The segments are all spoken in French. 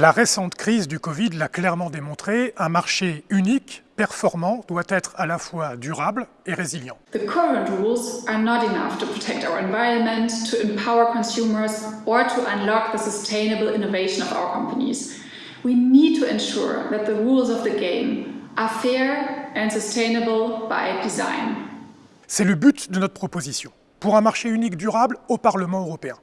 La récente crise du Covid l'a clairement démontré, un marché unique, performant, doit être à la fois durable et résilient. The current rules are not enough to protect our environment, to empower consumers or to unlock the sustainable innovation of our companies. We need to ensure that the rules of the game are fair and sustainable by design. C'est le but de notre proposition, pour un marché unique durable au Parlement européen.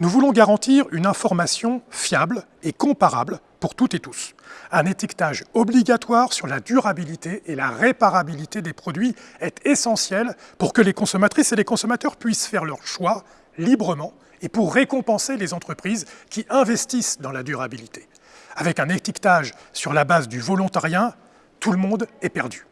Nous voulons garantir une information fiable et comparable pour toutes et tous. Un étiquetage obligatoire sur la durabilité et la réparabilité des produits est essentiel pour que les consommatrices et les consommateurs puissent faire leur choix librement et pour récompenser les entreprises qui investissent dans la durabilité. Avec un étiquetage sur la base du volontariat, tout le monde est perdu.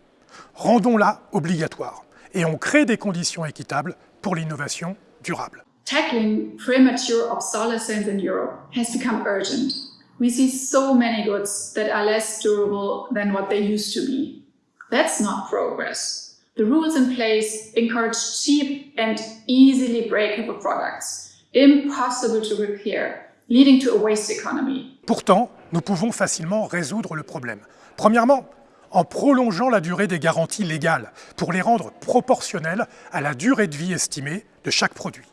Rendons-la obligatoire et on crée des conditions équitables pour l'innovation durable. Tackling premature obsolescence in Europe has become urgent. We see so many goods that are less durable than what they used to be. That's not progress. The rules in place encourage cheap and easily breakable products, impossible to repair, leading to a waste economy. Pourtant, nous pouvons facilement résoudre le problème. Premièrement, en prolongeant la durée des garanties légales pour les rendre proportionnelles à la durée de vie estimée de chaque produit.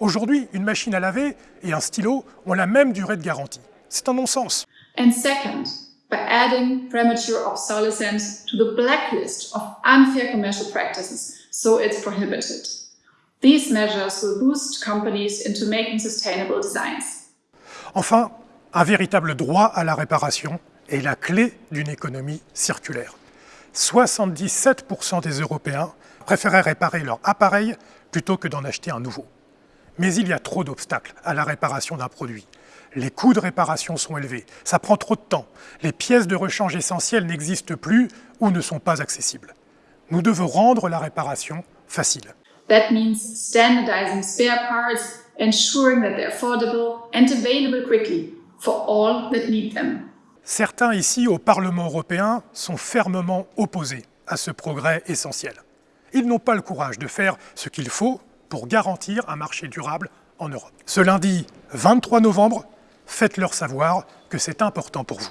Aujourd'hui, une machine à laver et un stylo ont la même durée de garantie. C'est un non-sens. And second, by adding premature obsolescence to the blacklist of unfair commercial practices, so it's prohibited. These measures will boost companies into making sustainable designs. Enfin, un véritable droit à la réparation est la clé d'une économie circulaire. 77% des Européens préféraient réparer leur appareil plutôt que d'en acheter un nouveau. Mais il y a trop d'obstacles à la réparation d'un produit. Les coûts de réparation sont élevés, ça prend trop de temps, les pièces de rechange essentielles n'existent plus ou ne sont pas accessibles. Nous devons rendre la réparation facile. That means standardizing spare parts, ensuring that they're affordable and available quickly for all that need them. Certains ici au Parlement européen sont fermement opposés à ce progrès essentiel. Ils n'ont pas le courage de faire ce qu'il faut pour garantir un marché durable en Europe. Ce lundi 23 novembre, faites-leur savoir que c'est important pour vous.